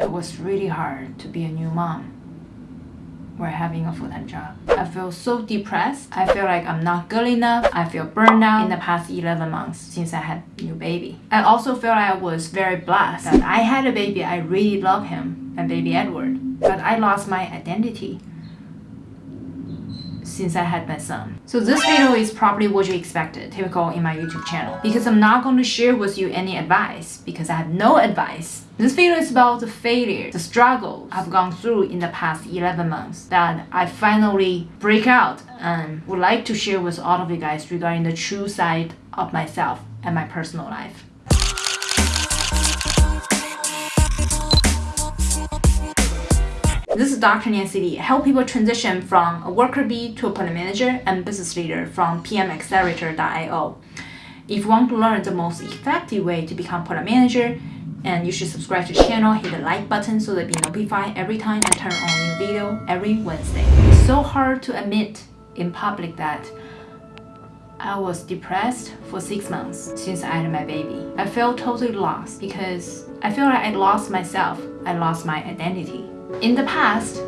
It was really hard to be a new mom or having a full-time job. I feel so depressed. I feel like I'm not good enough. I feel burned out in the past 11 months since I had a new baby. I also feel I was very blessed that I had a baby. I really love him and baby Edward. But I lost my identity since I had my son. So this video is probably what you expected, typical in my YouTube channel. Because I'm not going to share with you any advice, because I have no advice. This video is about the failure, the struggle I've gone through in the past 11 months that I finally break out and would like to share with all of you guys regarding the true side of myself and my personal life. This is Dr. Nancy Lee. Help people transition from a worker bee to a product manager and business leader from pmaccelerator.io. If you want to learn the most effective way to become product manager, and you should subscribe to the channel, hit the like button so that be notified every time I turn on a new video every Wednesday. It's so hard to admit in public that I was depressed for six months since I had my baby. I felt totally lost because I feel like I lost myself. I lost my identity. In the past,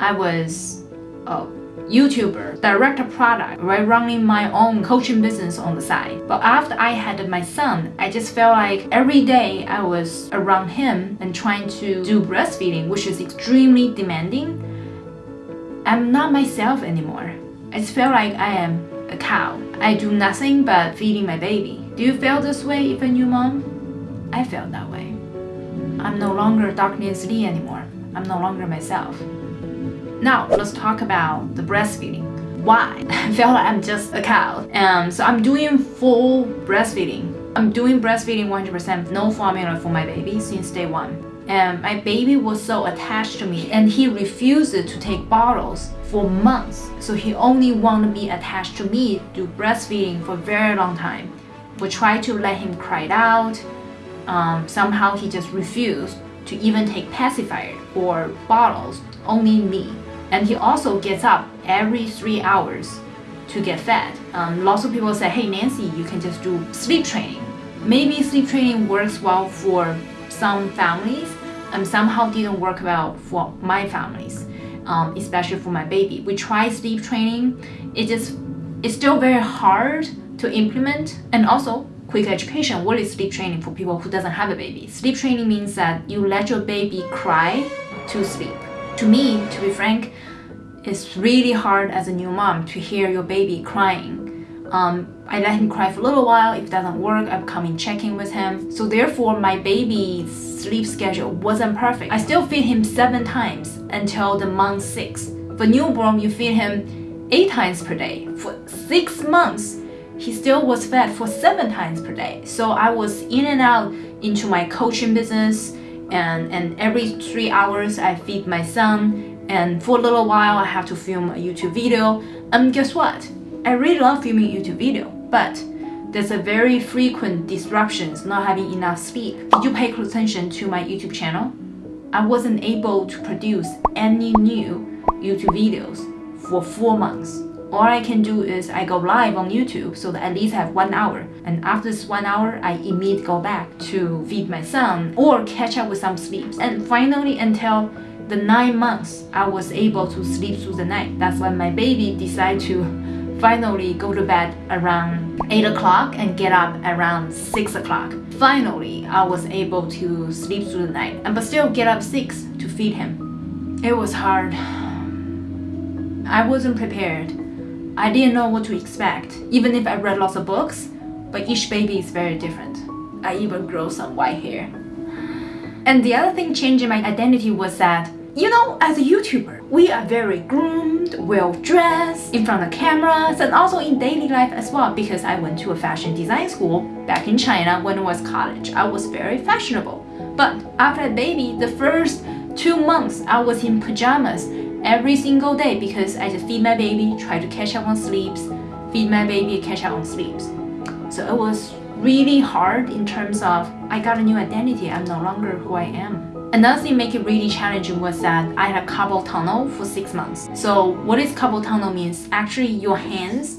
I was a YouTuber, direct a product, right, running my own coaching business on the side. But after I had my son, I just felt like every day I was around him and trying to do breastfeeding, which is extremely demanding. I'm not myself anymore. I just feel like I am a cow. I do nothing but feeding my baby. Do you feel this way if a new mom? I felt that way. I'm no longer Dr. Nancy anymore. I'm no longer myself. Now, let's talk about the breastfeeding. Why? I feel like I'm just a cow. Um, so I'm doing full breastfeeding. I'm doing breastfeeding 100% no formula for my baby since day one. And my baby was so attached to me and he refused to take bottles for months. So he only wanted to be attached to me to breastfeeding for a very long time. We tried to let him cry out, um, somehow he just refused to even take pacifier or bottles, only me. And he also gets up every three hours to get fed. Um, lots of people say, hey Nancy, you can just do sleep training. Maybe sleep training works well for some families and somehow didn't work well for my families, um, especially for my baby. We tried sleep training. It just, it's still very hard to implement and also quick education, what is sleep training for people who doesn't have a baby? Sleep training means that you let your baby cry to sleep. To me, to be frank, it's really hard as a new mom to hear your baby crying. Um, I let him cry for a little while. If it doesn't work, I'm coming checking with him. So therefore, my baby's sleep schedule wasn't perfect. I still feed him seven times until the month six. For newborn, you feed him eight times per day. For six months, he still was fed for seven times per day. So I was in and out into my coaching business and, and every three hours I feed my son and for a little while I have to film a YouTube video. And guess what? I really love filming YouTube video, but there's a very frequent disruptions, not having enough sleep. Did you pay close attention to my YouTube channel? I wasn't able to produce any new YouTube videos for four months all I can do is I go live on YouTube so that at least I have one hour. And after this one hour, I immediately go back to feed my son or catch up with some sleeps. And finally, until the nine months, I was able to sleep through the night. That's when my baby decided to finally go to bed around 8 o'clock and get up around 6 o'clock. Finally, I was able to sleep through the night, and but still get up 6 to feed him. It was hard. I wasn't prepared. I didn't know what to expect, even if I read lots of books, but each baby is very different. I even grow some white hair. And the other thing changing my identity was that, you know, as a YouTuber, we are very groomed, well-dressed, in front of cameras, and also in daily life as well because I went to a fashion design school back in China when I was college. I was very fashionable. But after a baby, the first two months I was in pajamas every single day because I just feed my baby, try to catch up on sleeps, feed my baby, catch up on sleeps. So it was really hard in terms of I got a new identity, I'm no longer who I am. Another thing make it really challenging was that I had a carpal tunnel for six months. So what is carpal tunnel means? Actually your hands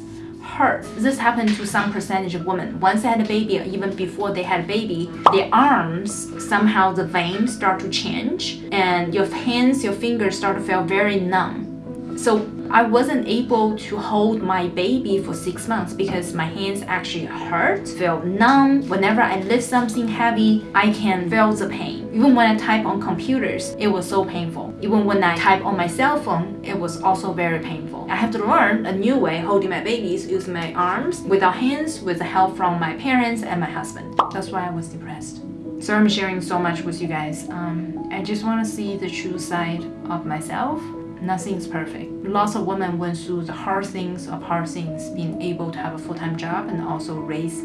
hurt. This happened to some percentage of women. Once they had a baby, even before they had a baby, their arms, somehow the veins start to change and your hands, your fingers start to feel very numb. So I wasn't able to hold my baby for six months because my hands actually hurt, feel numb. Whenever I lift something heavy, I can feel the pain. Even when I type on computers, it was so painful. Even when I type on my cell phone, it was also very painful. I have to learn a new way holding my babies using my arms without hands with the help from my parents and my husband. That's why I was depressed. So I'm sharing so much with you guys. Um, I just want to see the true side of myself nothing's perfect. Lots of women went through the hard things of hard things, being able to have a full-time job and also raise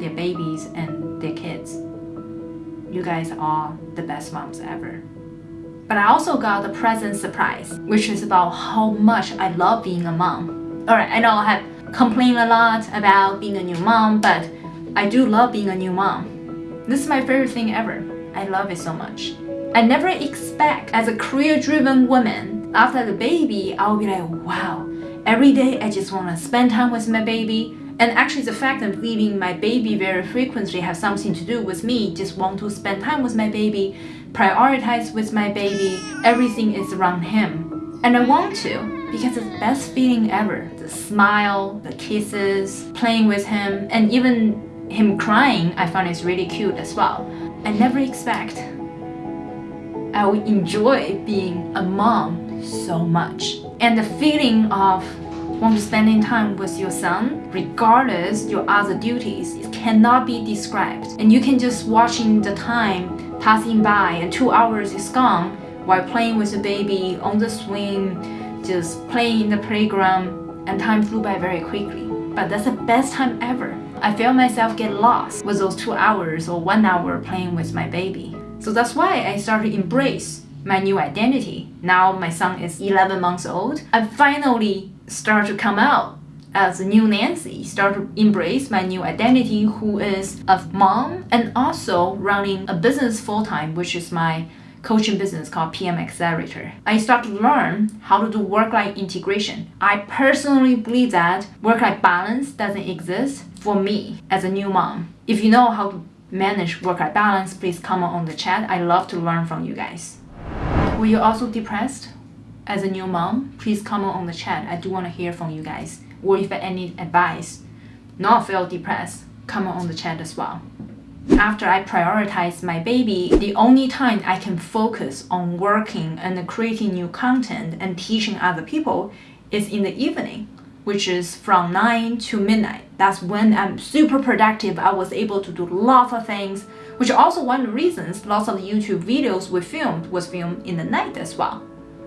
their babies and their kids. You guys are the best moms ever. But I also got a present surprise, which is about how much I love being a mom. Alright, I know I have complained a lot about being a new mom, but I do love being a new mom. This is my favorite thing ever. I love it so much. I never expect as a career-driven woman after the baby, I'll be like, wow, every day I just want to spend time with my baby. And actually the fact of leaving my baby very frequently has something to do with me just want to spend time with my baby, prioritize with my baby, everything is around him. And I want to because it's the best feeling ever. The smile, the kisses, playing with him, and even him crying, I find it's really cute as well. I never expect I will enjoy being a mom so much. And the feeling of want to spending time with your son, regardless your other duties, it cannot be described. And you can just watching the time passing by and two hours is gone while playing with the baby on the swing, just playing in the playground, and time flew by very quickly. But that's the best time ever. I feel myself get lost with those two hours or one hour playing with my baby. So that's why I started to embrace my new identity. Now my son is 11 months old. I finally start to come out as a new Nancy, start to embrace my new identity, who is a mom and also running a business full time, which is my coaching business called PM Accelerator. I start to learn how to do work-life integration. I personally believe that work-life balance doesn't exist for me as a new mom. If you know how to manage work-life balance, please comment on the chat. I love to learn from you guys. Were you also depressed as a new mom? Please comment on the chat. I do want to hear from you guys. Or if any advice, not feel depressed, comment on the chat as well. After I prioritize my baby, the only time I can focus on working and creating new content and teaching other people is in the evening, which is from 9 to midnight. That's when I'm super productive. I was able to do lots of things which also one of the reasons lots of YouTube videos we filmed was filmed in the night as well.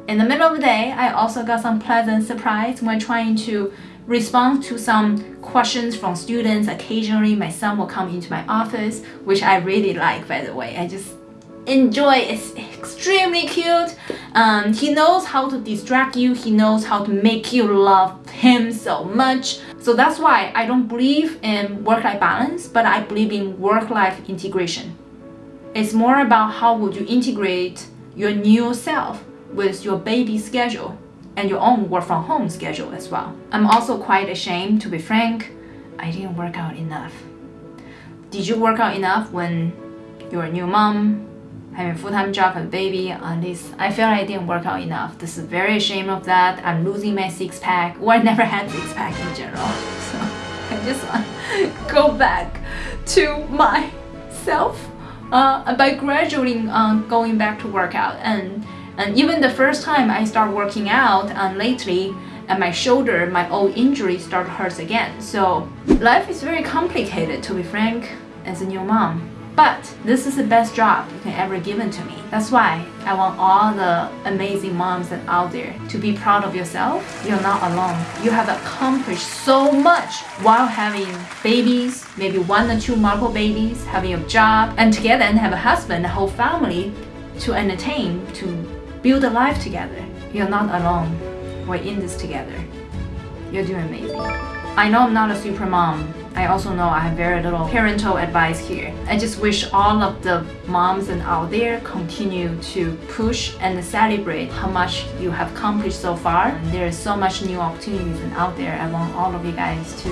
In the middle of the day, I also got some pleasant surprise when trying to respond to some questions from students. Occasionally, my son will come into my office, which I really like, by the way. I just enjoy it's extremely cute um, he knows how to distract you he knows how to make you love him so much so that's why I don't believe in work-life balance but I believe in work-life integration. It's more about how would you integrate your new self with your baby schedule and your own work from home schedule as well. I'm also quite ashamed to be frank I didn't work out enough. Did you work out enough when you're a new mom having full-time job and baby on this I feel like I didn't work out enough this is very ashamed of that I'm losing my six-pack or I never had six-pack in general so I just want to go back to myself uh, by gradually uh, going back to workout and and even the first time I start working out and lately and my shoulder, my old injury start hurts again. So life is very complicated to be frank as a new mom. But this is the best job you can ever given to me. That's why I want all the amazing moms that out there to be proud of yourself. You're not alone. You have accomplished so much while having babies, maybe one or two multiple babies, having a job, and together and have a husband, a whole family to entertain, to build a life together. You're not alone. We're in this together. You're doing amazing. I know I'm not a super mom I also know I have very little parental advice here. I just wish all of the moms and out there continue to push and celebrate how much you have accomplished so far. There is so much new opportunities out there. I want all of you guys to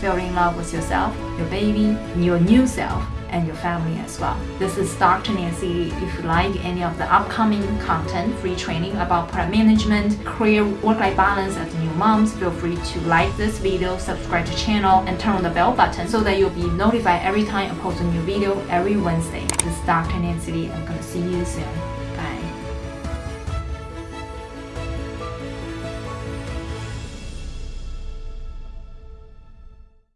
fall in love with yourself, your baby, your new self and your family as well. This is Dr. Nancy. If you like any of the upcoming content, free training about product management, career work-life balance as new moms, feel free to like this video, subscribe to channel, and turn on the bell button so that you'll be notified every time I post a new video every Wednesday. This is Dr. Nancy. I'm gonna see you soon.